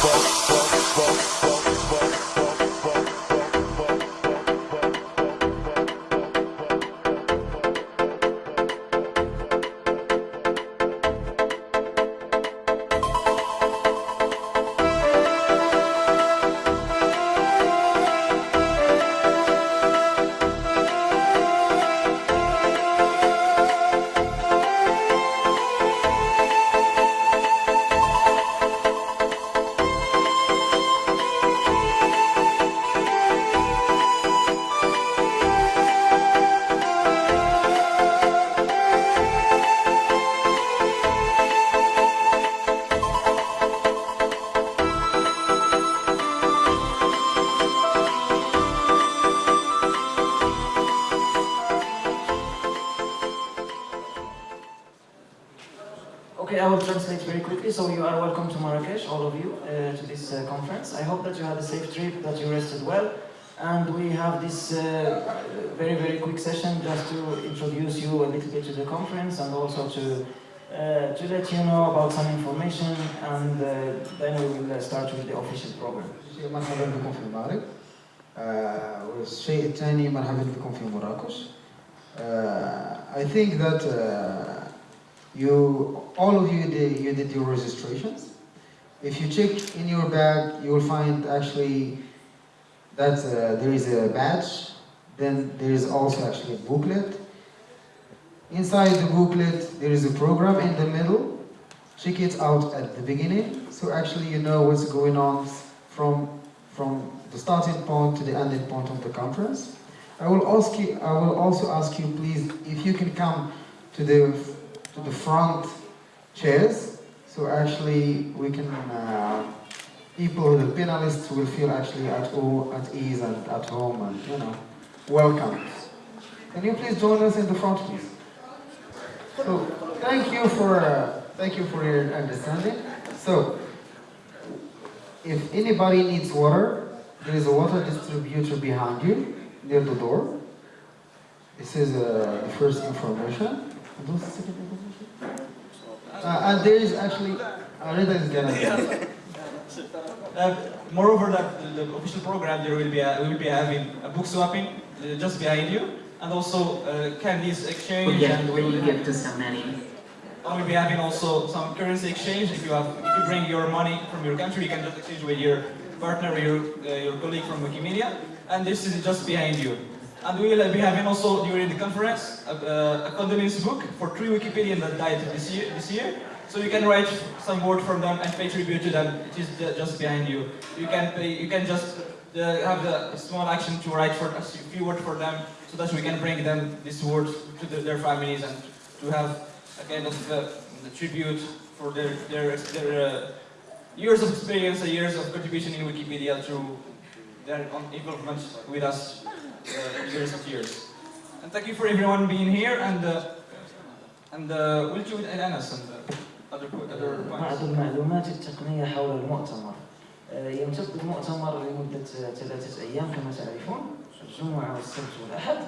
fuck, fuck, fuck, fuck. Okay, I will translate very quickly. So you are welcome to Marrakesh, all of you, uh, to this uh, conference. I hope that you had a safe trip, that you rested well. And we have this uh, very, very quick session just to introduce you a little bit to the conference and also to, uh, to let you know about some information and uh, then we will uh, start with the official program. مرحبا بكم في المغرب آه، والشيء الثاني مرحبا بكم في مراكش آه، I think that uh, you all of you did, you did your registrations if you check in your bag you will find actually that uh, there is a badge then there is also actually a booklet inside the booklet there is a program in the middle check it out at the beginning so actually you know what's going on from from the starting point to the ending point of the conference. I will ask you. I will also ask you, please, if you can come to the to the front chairs, so actually we can uh, people, the panelists, will feel actually at all at ease and at home and you know welcome. Can you please join us in the front, please? So thank you for uh, thank you for your understanding. So if anybody needs water, there is a water distributor behind you near the door. This is uh, the first information. Uh, and there is actually, uh, Reda is gonna Uh, moreover, that the, the official program there will be a, we will be having a book swapping uh, just behind you, and also uh, candies exchange. We give, and we we will give to so many. and we'll be having also some currency exchange. If you have, if you bring your money from your country, you can just exchange with your partner or your uh, your colleague from Wikimedia. And this is just behind you. And we will be having also during the conference a, a condolence book for three Wikipedians that died this year. This year. So you can write some word from them and pay tribute to them. It is just behind you. You can pay, you can just uh, have the small action to write for a few words for them, so that we can bring them these words to the, their families and to have a kind of uh, tribute for their their, their uh, years of experience, and years of contribution in Wikipedia through their involvement with us years and years. And thank you for everyone being here and uh, and uh, we'll do it in Anas and uh, other other بعض points. المعلومات التقنية حول المؤتمر. يمتد المؤتمر لمدة ثلاثة أيام كما تعرفون. الجمعة والسبت والأحد.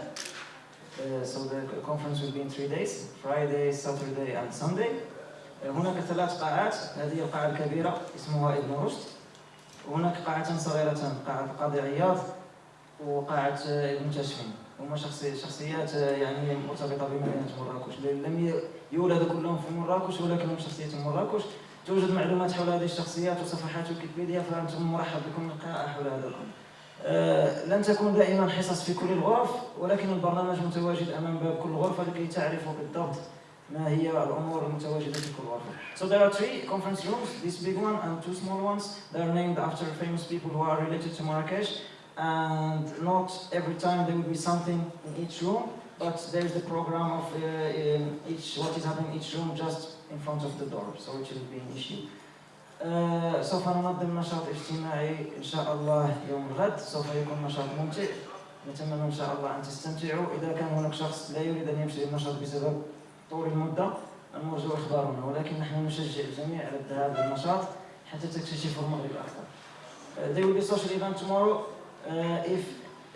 So the conference will be in three days Friday, Saturday and Sunday. هناك ثلاث قاعات. هذه القاعة الكبيرة اسمها ابن رشد وهناك قاعتان صغيرتان قاعة القاضي عياض. وقاعة آه، ابن تشفين هما شخصي شخصيات يعني مرتبطة بمدينة مراكش لم ي- يولدوا كلهم في مراكش ولكنهم شخصية مراكش توجد معلومات حول هذه الشخصيات وصفحات ويكيبيديا فأنتم مرحب بكم القراءة حول هذا الأمر. آه، لن تكون دائما حصص في كل الغرف ولكن البرنامج متواجد أمام باب كل غرفة لكي تعرفوا بالضبط ما هي الأمور المتواجدة في كل غرفة. So there are three conference rooms, this big one and two small ones. They are named after famous people who are related to Marrakesh and not every time there will be something in each room but there's the program of uh, in each what is happening in each room just in front of the door so it shouldn't be an issue. سوف ننظم نشاط اجتماعي ان شاء الله يوم الغد سوف يكون نشاط ممتع نتمنى إن شاء الله أن تستمتعوا. إذا كان هناك شخص لا يريد أن يمشي للنشاط بسبب طول المدة نرجو إخبارنا. ولكن نحن نشجع الجميع على الذهاب للنشاط حتى تكتشفوا المغرب أكثر. Uh, there will be social event tomorrow. if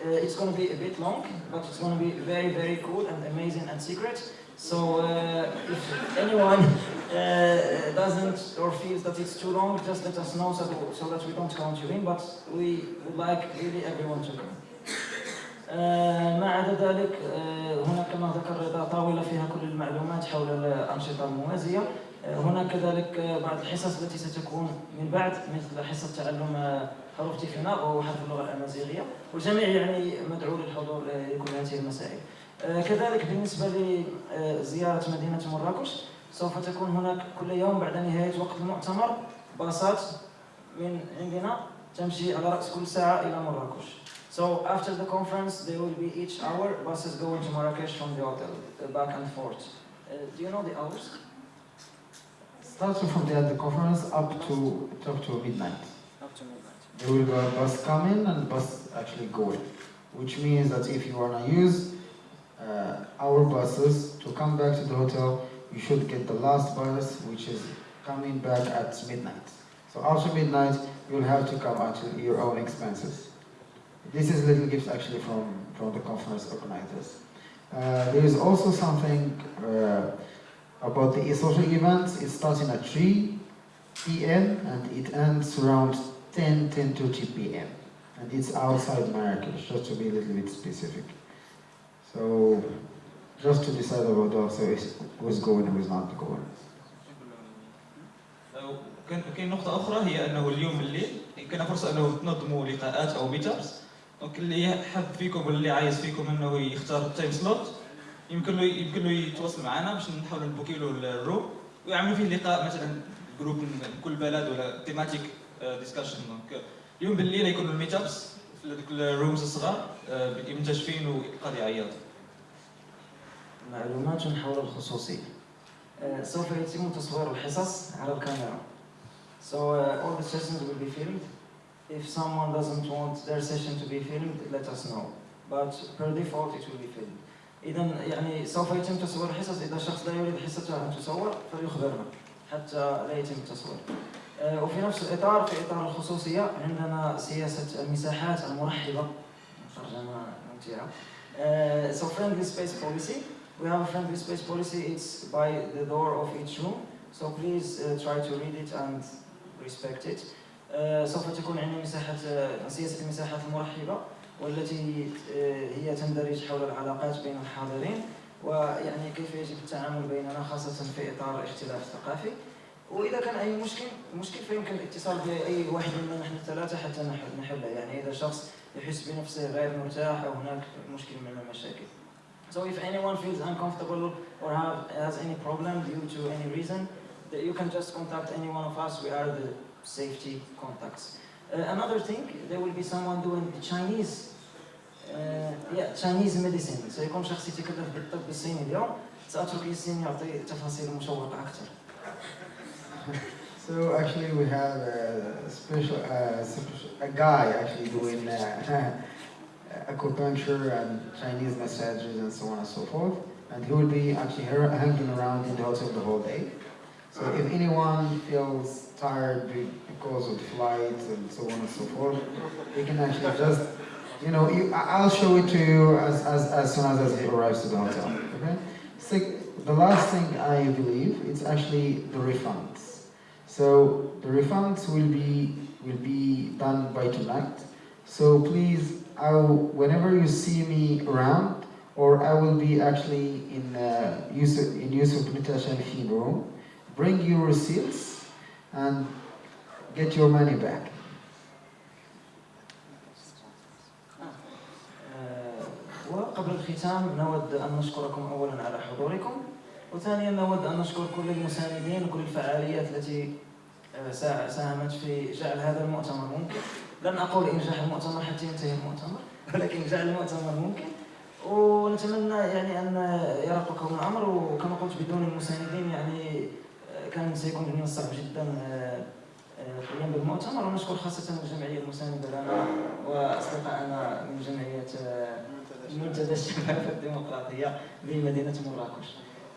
uh, it's going to be a bit long, but it's going to be very, very cool and amazing and secret. So uh, if anyone uh, doesn't or feels that it's too long, just let us know so, so that we don't count you in, but we would like really everyone to come. آه، ما عدا ذلك آه، هناك كما ذكر رضا طاولة فيها كل المعلومات حول الأنشطة الموازية هناك كذلك بعض الحصص التي ستكون من بعد مثل حصة تعلم حروف تيفينا وهو حرف اللغة الأمازيغية والجميع يعني مدعو للحضور لكل هذه المسائل آه، كذلك بالنسبة لزيارة مدينة مراكش سوف تكون هناك كل يوم بعد نهاية وقت المؤتمر باصات من عندنا تمشي على رأس كل ساعة إلى مراكش So after the conference, there will be each hour buses going to Marrakesh from the hotel, back and forth. Uh, do you know the hours? Starting from the, the conference up to up to midnight. Up to midnight. There will be a bus coming and bus actually going, which means that if you wanna use uh, our buses to come back to the hotel, you should get the last bus, which is coming back at midnight. So after midnight, you'll have to come at your own expenses. This is little gift actually from, from the conference organizers. Uh, there is also something uh, about the social events. It's starting at 3 p.m. and it ends around 10, 10.30 p.m. And it's outside Marrakesh, just to be a little bit specific. So, just to decide about also is- who's going and who's not going. كان كاين نقطة أخرى هي أنه اليوم بالليل كان فرصة أنه تنظموا لقاءات أو ميتابس دونك اللي حاب فيكم واللي عايز فيكم أنه يختار التايم سلوت يمكن له يمكن له يتواصل معنا باش نحاولوا نبوكي له الروم ويعملوا فيه لقاء مثلا جروب من كل بلد ولا تيماتيك ديسكشن دونك اليوم بالليل يكونوا الميتابس في هذوك الرومز الصغار آه، منتشفين وقاعد يعيط معلومات حول الخصوصية. آه، سوف يتم تصوير الحصص على الكاميرا. So uh, all the sessions will be filmed. If someone doesn't want their session to be filmed, let us know. But per default it will be filmed. إذا يعني سوف يتم تصوير الحصص إذا شخص لا يريد حصته أن تصور فليخبرنا حتى لا يتم التصوير. آه، وفي نفس الإطار في إطار الخصوصية عندنا سياسة المساحات المرحبة ترجمة ممتعة. Uh, so friendly space policy. We have a friendly space policy. It's by the door of each room. So please uh, try to read it and respect it. Uh, سوف تكون عندنا مساحة سياسة المساحات المرحبة والتي uh, هي تندرج حول العلاقات بين الحاضرين ويعني كيف يجب التعامل بيننا خاصة في إطار الاختلاف الثقافي. وإذا كان أي مشكل مشكل فيمكن الاتصال بأي واحد منا نحن الثلاثة حتى نح- نحله يعني إذا شخص يحس بنفسه غير مرتاح أو هناك مشكل من المشاكل. So if anyone feels uncomfortable or have, has any problem due to any reason, you can just contact any one of us. We are the safety contacts. Uh, another thing, there will be someone doing the Chinese, uh, yeah, Chinese medicine. سيكون شخص يتكلف بالطب الصيني اليوم. سأترك ياسين يعطي تفاصيل مشوقة أكثر. So actually we have a special, uh, special- a guy actually doing uh, acupuncture and Chinese massages and so on and so forth. And he will be actually her- hanging around in the hotel the whole day. So if anyone feels tired of flights and so on and so forth, you can actually just, you know, you, I'll show it to you as, as, as soon as, he arrives to the hotel. Okay. So the last thing I believe it's actually the refunds. So the refunds will be will be done by tonight. So please, I will, whenever you see me around, or I will be actually in uh, Yusuf in Yusuf Fee room, bring your receipts and get your money back. آه، وقبل الختام نود أن نشكركم أولا على حضوركم وثانيا نود أن نشكر كل المساندين وكل الفعاليات التي آه، سا- ساهمت في جعل هذا المؤتمر ممكن لن أقول إنجاح المؤتمر حتى ينتهي المؤتمر ولكن جعل المؤتمر ممكن ونتمنى يعني أن يرقكم الأمر وكما قلت بدون المساندين يعني آه، كان سيكون من الصعب جدا آه، آه، القيام بالمؤتمر ونشكر خاصة الجمعية المساندة لنا وأصدقائنا من جمعية آه، منتدى الشباب الديمقراطية بمدينة مراكش.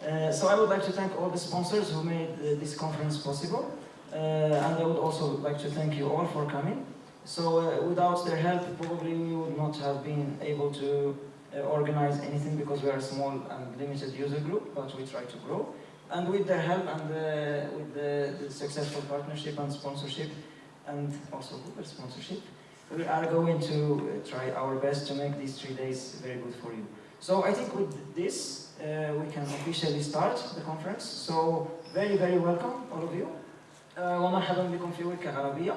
Uh, so I would like to thank all the sponsors who made uh, this conference possible. Uh, and I would also like to thank you all for coming. So uh, without their help, probably we would not have been able to uh, organize anything because we are a small and limited user group, but we try to grow. And with their help and uh, with the, the successful partnership and sponsorship, and also Google sponsorship, we are going to uh, try our best to make these three days very good for you. So I think with this, uh, we can officially start the conference. So very, very welcome, all of you. Uh, ومرحبا بكم في ويكا عربية.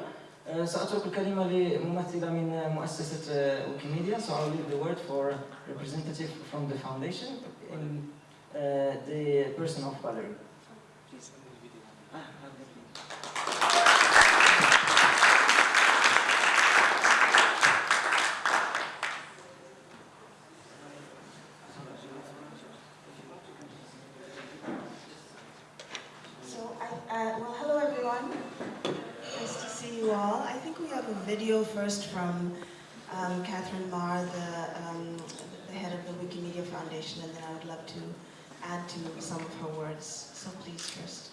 Uh, سأترك الكلمة لممثلة من مؤسسة uh, Wikimedia, so I'll leave the word for representative from the foundation in uh, uh, the person of uh, hello everyone. Nice to see you all. I, um, uh, well, hello everyone. Nice to see you all. I think we have a video first from um, Katherine Maher, the, um, the head of the Wikimedia Foundation, and then I would love to add to some of her words. So please first.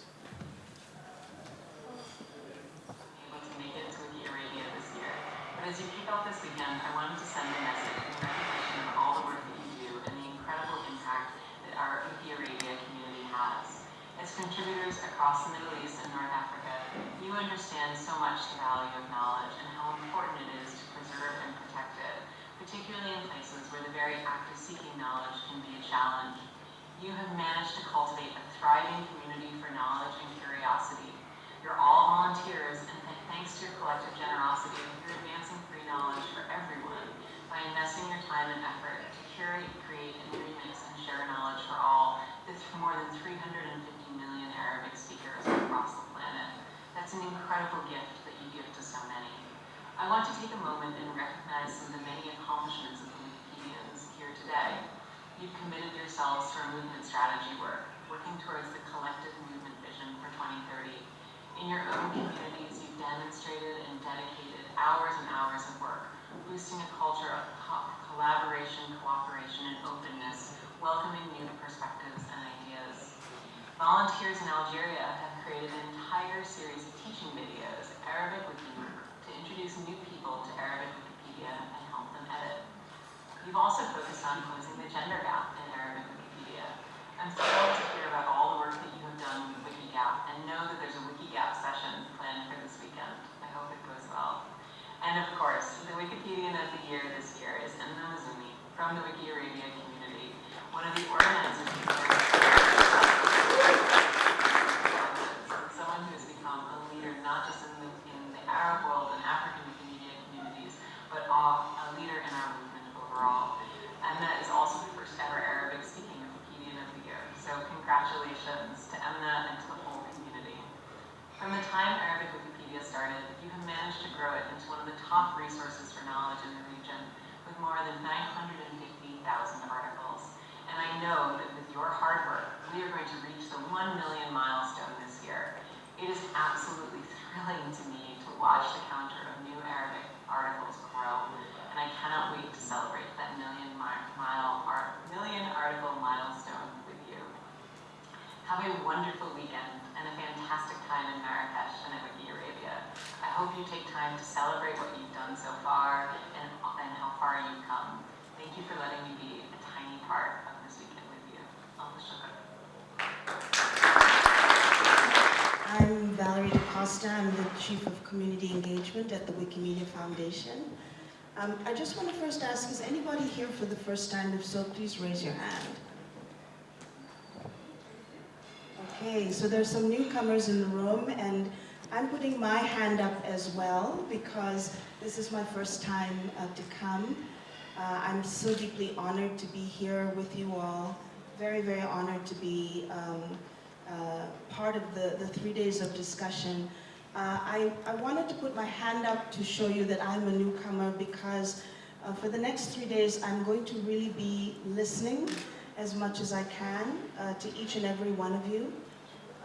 as you kick off this weekend, I wanted to send a message in recognition of all the work that you do and the incredible impact that our Wiki Arabia community has. As contributors across the Middle East and North Africa, you understand so much the value of knowledge and how important it is to preserve and protect it, particularly in places where the very act of seeking knowledge can be a challenge. You have managed to cultivate a thriving community for knowledge and curiosity. You're all volunteers, and th- thanks to your collective generosity, you're advancing free knowledge for everyone by investing your time and effort to curate, create, and remix and share knowledge for all with more than 350 million Arabic speakers across the planet. That's an incredible gift that you give to so many. I want to take a moment and recognize some of the many accomplishments of the Wikipedians here today. You've committed yourselves to our movement strategy work, working towards the collective movement vision for 2030. In your own communities, you've demonstrated and dedicated hours and hours of work, boosting a culture of co- collaboration, cooperation, and openness, welcoming new perspectives and ideas. Volunteers in Algeria have created an entire series of teaching videos, Arabic Wiki, to introduce new people to Arabic Wikipedia and help them edit. You've also focused on closing the gender gap in Arabic Wikipedia. I'm thrilled to hear about all the work that you have done with WikiGap and know that there's a WikiGap session planned for this weekend. I hope it goes well. And of course, the Wikipedian of the Year this year is Emna Mastouri from the Wiki Arabia community, one of the organizers of the someone who has become a leader not just in the, in the Arab world and African Wikimedia communities, but a, a leader in our movement overall. Emna is also the first ever Arabic speaking Wikipedian of the Year. So congratulations to Emna and to the whole community. From the time Arabic Wikipedia started, you have managed to grow it into one of the top resources for knowledge in the region, with more than 950,000 articles. And I know that with your hard work, we are going to reach the 1 million milestone this year. It is absolutely thrilling to me to watch the counter of new Arabic articles grow, and I cannot wait to celebrate that million mi- mile million article milestone with you. Have a wonderful weekend and a fantastic time in Marrakesh and. I hope you take time to celebrate what you've done so far and, and how far you've come. Thank you for letting me be a tiny part of this weekend with you. I'm Valerie D'Costa. I'm the Chief of Community Engagement at the Wikimedia Foundation. Um, I just want to first ask, is anybody here for the first time? If so, please raise your hand. Okay, so there's some newcomers in the room, and I'm putting my hand up as well because this is my first time uh, to come. Uh, I'm so deeply honored to be here with you all. Very, very honored to be um, uh, part of the, the three days of discussion. Uh, I, I wanted to put my hand up to show you that I'm a newcomer because uh, for the next three days I'm going to really be listening as much as I can uh, to each and every one of you.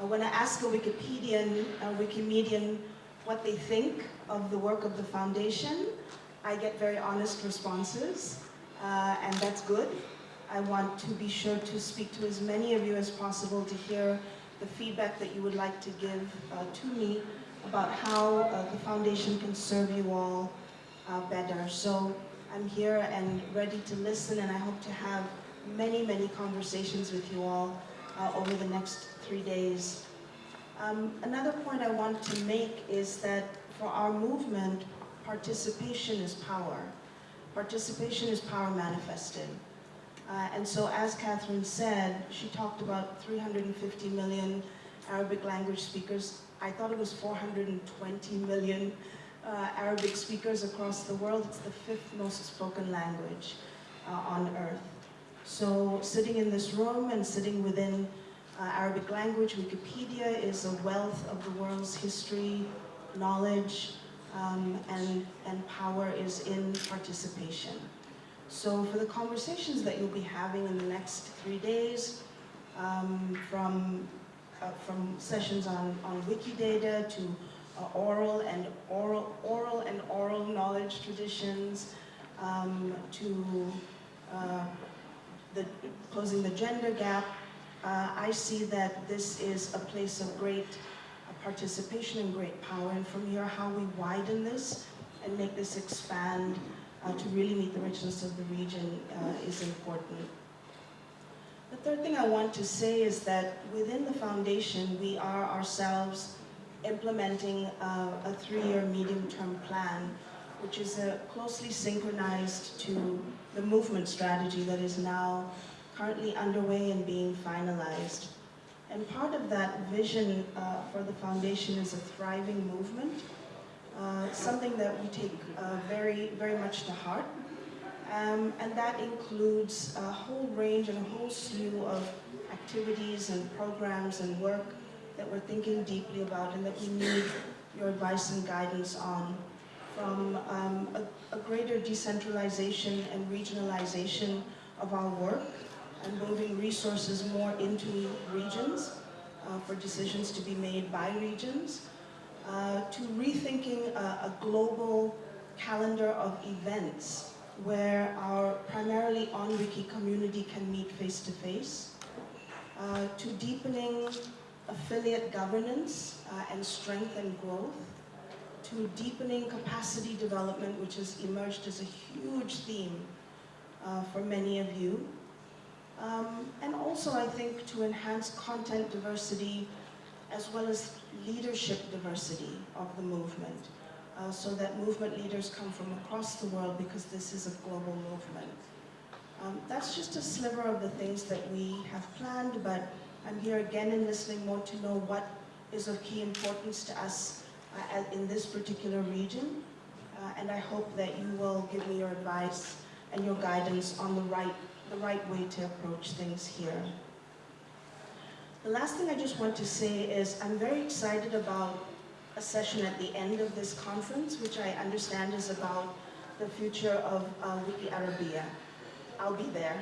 Uh, when I ask a Wikipedian, a Wikimedian, what they think of the work of the foundation, I get very honest responses, uh, and that's good. I want to be sure to speak to as many of you as possible to hear the feedback that you would like to give uh, to me about how uh, the foundation can serve you all uh, better. So I'm here and ready to listen, and I hope to have many, many conversations with you all uh, over the next three days. Um, another point I want to make is that for our movement, participation is power. Participation is power manifested. Uh, and so as Katherine said, she talked about 350 million Arabic language speakers. I thought it was 420 million uh, Arabic speakers across the world. It's the fifth most spoken language uh, on earth. So sitting in this room and sitting within uh, Arabic language, Wikipedia is a wealth of the world's history, knowledge, um, and, and power is in participation. So for the conversations that you'll be having in the next three days, um, from, uh, from sessions on, on Wikidata to uh, oral and oral, oral and oral knowledge traditions, um, to uh, the, closing the gender gap, uh, I see that this is a place of great uh, participation and great power. And from here, how we widen this and make this expand uh, to really meet the richness of the region uh, is important. The third thing I want to say is that within the foundation, we are ourselves implementing uh, a three-year medium-term plan, which is uh, closely synchronized to the movement strategy that is now currently underway and being finalized. And part of that vision uh, for the foundation is a thriving movement, uh, something that we take uh, very, very much to heart. Um, and that includes a whole range and a whole slew of activities and programs and work that we're thinking deeply about and that we need your advice and guidance on. From um, a, a greater decentralization and regionalization of our work and moving resources more into regions uh, for decisions to be made by regions, uh, to rethinking a, a, global calendar of events where our primarily on-wiki community can meet face-to-face, -face, uh, to deepening affiliate governance uh, and strength and growth, to deepening capacity development, which has emerged as a huge theme uh, for many of you, um, and also, I think, to enhance content diversity as well as leadership diversity of the movement, uh, so that movement leaders come from across the world because this is a global movement. Um, that's just a sliver of the things that we have planned, but I'm here again in listening more to know what is of key importance to us in this particular region, uh, and I hope that you will give me your advice and your guidance on the right the right way to approach things here. The last thing I just want to say is I'm very excited about a session at the end of this conference, which I understand is about the future of uh, Wiki Arabia. I'll be there.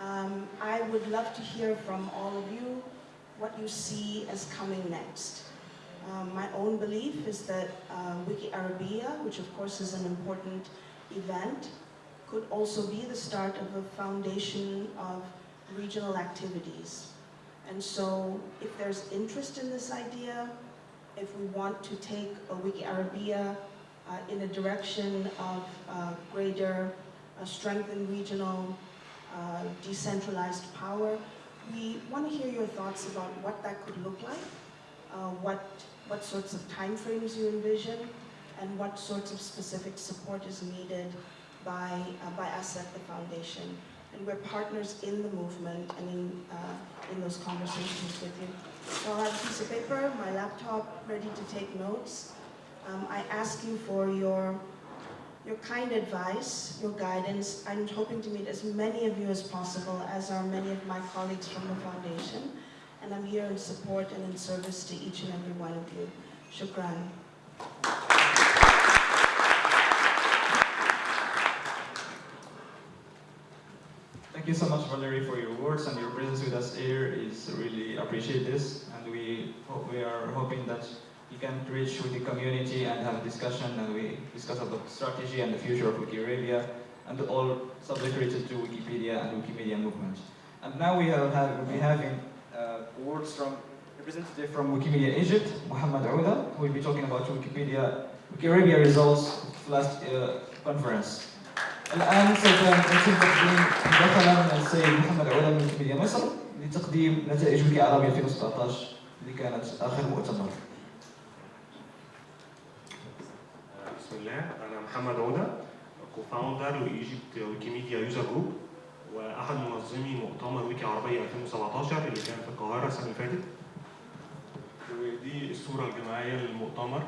Um, I would love to hear from all of you what you see as coming next. Um, my own belief is that uh, Wiki Arabia, which of course is an important event, could also be the start of a foundation of regional activities. And so if there's interest in this idea, if we want to take a Wiki Arabia uh, in a direction of uh, greater uh, strength in regional uh, decentralized power, we want to hear your thoughts about what that could look like, uh, what, what sorts of timeframes you envision, and what sorts of specific support is needed by, uh, by us at the foundation. And we're partners in the movement and in, uh, in those conversations with you. So I'll have a piece of paper, my laptop, ready to take notes. Um, I ask you for your, your kind advice, your guidance. I'm hoping to meet as many of you as possible, as are many of my colleagues from the foundation. And I'm here in support and in service to each and every one of you. Shukran. Thank you so much, Valerie, for your words and your presence with us here. Is really appreciate this, and we we are hoping that you can reach with the community and have a discussion, and we discuss about strategy and the future of Wikirabia, and all subject related to Wikipedia and Wikimedia movement. And now we have, have be having words from representative from Wikimedia Egypt, Muhammad Ouda, who will be talking about Wikipedia Wikirabia results last uh, conference. الآن سوف يتم تقديم من السيد محمد عودة من ويكيميديا مصر لتقديم نتائج ويكي عربي 2017 اللي كانت آخر مؤتمر. بسم الله أنا محمد عودة كوفاوندر لإيجيبت ويكيميديا يوزر جروب وأحد منظمي مؤتمر ويكي عربية 2017 اللي كان في القاهرة السنة اللي فاتت. ودي الصورة الجماعية للمؤتمر.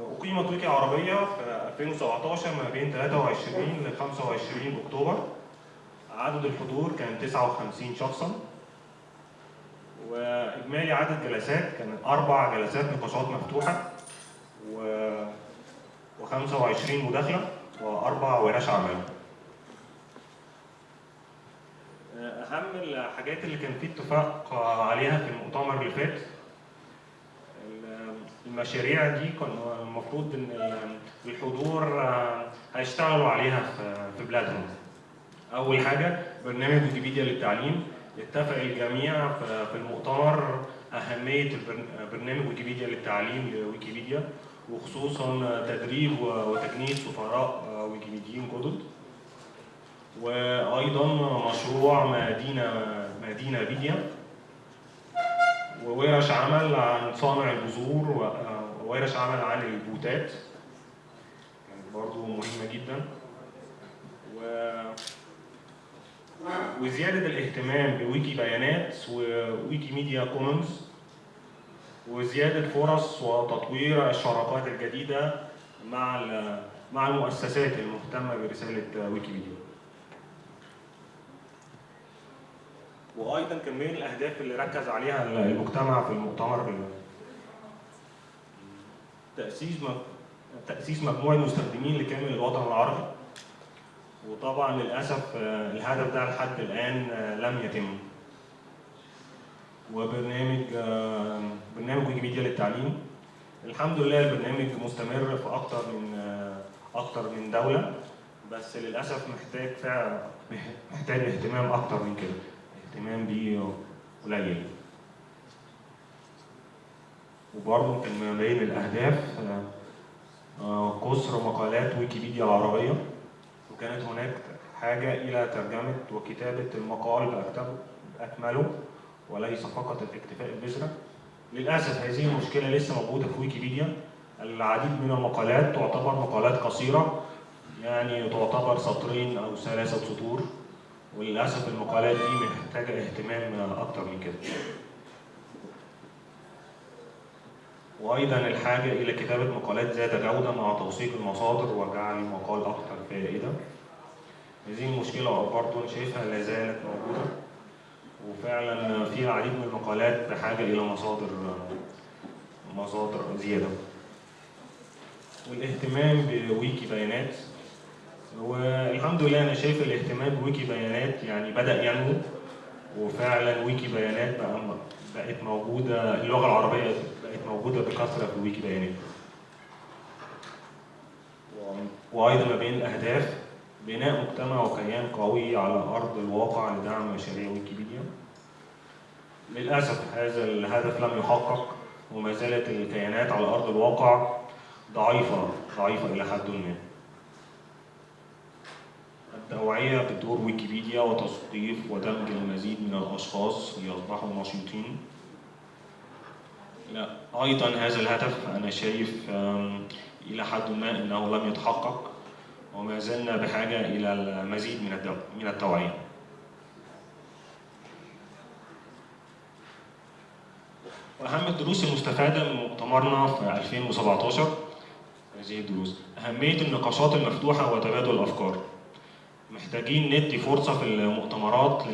أقيمت ويكي عربية في 2017 ما بين 23 ل 25 أكتوبر. عدد الحضور كان 59 شخصا. وإجمالي عدد جلسات كان أربع جلسات نقاشات مفتوحة. و و25 مداخلة وأربع ورش عمل. أهم الحاجات اللي كان في اتفاق عليها في المؤتمر اللي فات المشاريع دي كان المفروض إن الحضور هيشتغلوا عليها في- بلادهم. أول حاجة برنامج ويكيبيديا للتعليم اتفق الجميع في- المؤتمر البرن- برنامج ويكيبيديا للتعليم لويكيبيديا وخصوصا تدريب وتجنيد سفراء ويكيبيديين جدد. وأيضا مشروع مدينة مدينة بيديا. وورش عمل عن صانع البذور وورش عمل عن البوتات. كانت برضو مهمة جدا. و وزيادة الاهتمام بويكي بيانات وويكي ميديا كومنز. وزيادة فرص وتطوير الشراكات الجديدة مع مع المؤسسات المهتمة برسالة ويكيبيديا. وأيضا كان من الأهداف اللي ركز عليها المجتمع في المؤتمر تأسيس م- تأسيس مجموعة مستخدمين لكامل الوطن العربي وطبعا للأسف آه، الهدف ده لحد الآن آه، لم يتم وبرنامج آه، برنامج ويكيبيديا للتعليم. الحمد لله البرنامج مستمر في أكتر من آه، أكتر من دولة بس للأسف محتاج فعلا محتاج اهتمام أكتر من كده اهتمام بيه قليل. وبرضه كان من بين الأهداف آه، آه، مقالات ويكيبيديا العربية. وكانت هناك حاجة إلى ترجمة وكتابة المقال بأكمله وليس فقط الاكتفاء بذره. للأسف هذه المشكلة لسه موجودة في ويكيبيديا. العديد من المقالات تعتبر مقالات قصيرة يعني تعتبر سطرين أو ثلاثة سطور وللأسف المقالات دي محتاجة اهتمام أكتر من كده. وأيضا الحاجة إلى كتابة مقالات ذات جودة مع توثيق المصادر وجعل المقال أكثر فائدة. هذه المشكلة برضه شايفها لا زالت موجودة وفعلا في العديد من المقالات بحاجة إلى مصادر مصادر زيادة. والاهتمام بويكي بيانات والحمد لله أنا شايف الاهتمام بويكي بيانات يعني بدأ ينمو وفعلا ويكي بيانات بقى بقت موجودة اللغة العربية بقت موجودة بكثرة في ويكي بيانات. و- وأيضا ما بين الأهداف بناء مجتمع وكيان قوي على أرض الواقع لدعم مشاريع ويكيبيديا. للأسف هذا الهدف لم يحقق وما زالت الكيانات على أرض الواقع ضعيفة ضعيفة إلى حد ما. التوعية بدور ويكيبيديا وتثقيف ودمج المزيد من الأشخاص ليصبحوا نشيطين. لا أيضا هذا الهدف أنا شايف إلى حد ما أنه لم يتحقق وما زلنا بحاجة إلى المزيد من من التوعية. وأهم الدروس المستفادة من مؤتمرنا في 2017 هذه الدروس. أهمية النقاشات المفتوحة وتبادل الأفكار. محتاجين ندي فرصة في المؤتمرات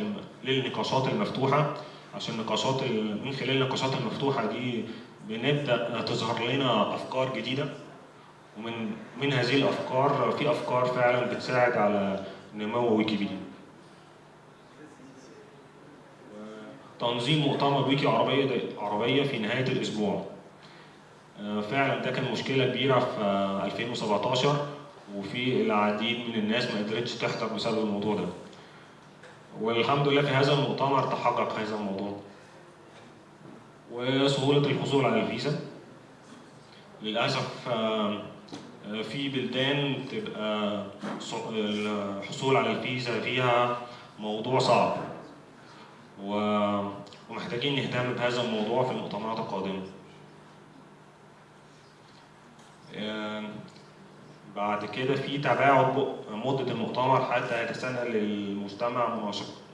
للنقاشات المفتوحة. عشان النقاشات ال- من خلال النقاشات المفتوحة دي بنبدأ تظهر لنا أفكار جديدة. ومن من هذه الأفكار في أفكار فعلا بتساعد على نمو ويكيبيديا. تنظيم مؤتمر ويكي عربية عربية في نهاية الأسبوع. آه، فعلا ده كان مشكلة كبيرة في آه، 2017 وفي العديد من الناس ما قدرتش تحضر بسبب الموضوع ده. والحمد لله في هذا المؤتمر تحقق هذا الموضوع. وسهولة الحصول على الفيزا. للأسف آه، في بلدان تبقى الحصول على الفيزا فيها موضوع صعب. ومحتاجين نهتم بهذا الموضوع في المؤتمرات القادمة. آه، بعد كده في تباعد مدة المؤتمر حتى يتسنى للمجتمع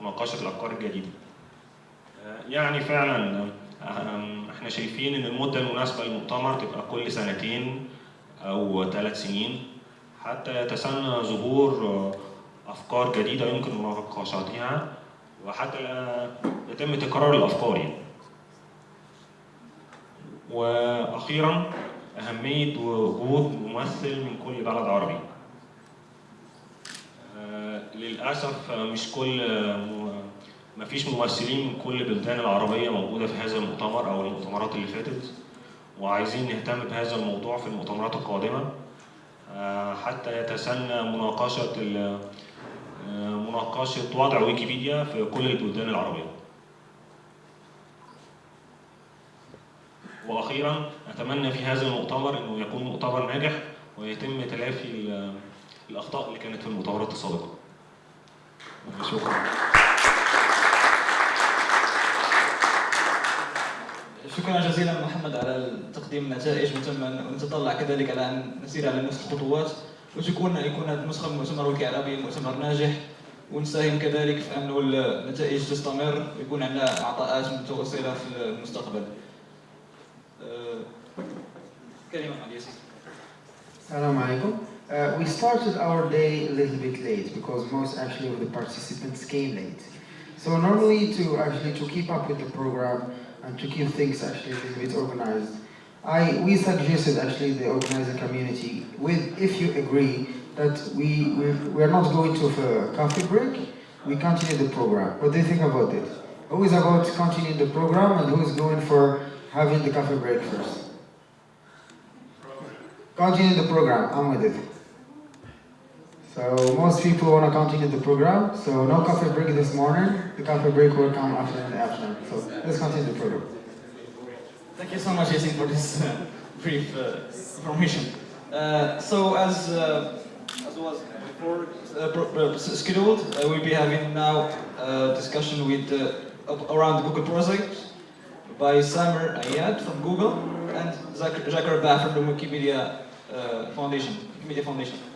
مناقشة الأفكار الجديدة. آه، يعني فعلا آه، إحنا شايفين إن المدة المناسبة للمؤتمر تبقى كل سنتين. أو ثلاث سنين حتى يتسنى ظهور آه، أفكار جديدة يمكن مناقشتها وحتى يتم تكرار الأفكار يعني. وأخيرا أهمية وجود ممثل من كل بلد عربي. آه، للأسف آه، مش كل مفيش ممثلين من كل البلدان العربية موجودة في هذا المؤتمر أو المؤتمرات اللي فاتت وعايزين نهتم بهذا الموضوع في المؤتمرات القادمة آه، حتى يتسنى مناقشة آه، مناقشة وضع ويكيبيديا في كل البلدان العربية. وأخيرا أتمنى في هذا المؤتمر إنه يكون مؤتمر ناجح ويتم تلافي ال- الأخطاء اللي كانت في المؤتمرات السابقة. شكرا. شكرا جزيلا محمد على تقديم النتائج ونتطلع كذلك على أن نسير على نفس الخطوات وتكون يكون النسخه من مؤتمر ويكي عربي مؤتمر ناجح ونساهم كذلك في انه النتائج تستمر ويكون عندنا عطاءات متواصله في المستقبل. أه، كلمة عن ياسين. Assalamu alaikum. Uh, we started our day a little bit late because most actually of the participants came late. So normally to actually to keep up with the program and to keep things actually a bit organized, I we suggested actually the organizing community with if you agree that we we we're not going to a coffee break, we continue the program. What do you think about it? Who is about continuing the program and who is going for having the coffee break first? Continue the program, I'm with it. So most people want to continue the program, so no coffee break this morning. The coffee break will come after the afternoon. So let's continue the program. Thank you so much, Yasin, for this uh, brief uh, information. Uh, so, as uh, as was before uh, pro- scheduled, uh, we'll be having now a discussion with uh, around Google project by Samer Ayad from Google and Zak- Jacques from the Wikimedia uh, Foundation. Wikimedia Foundation.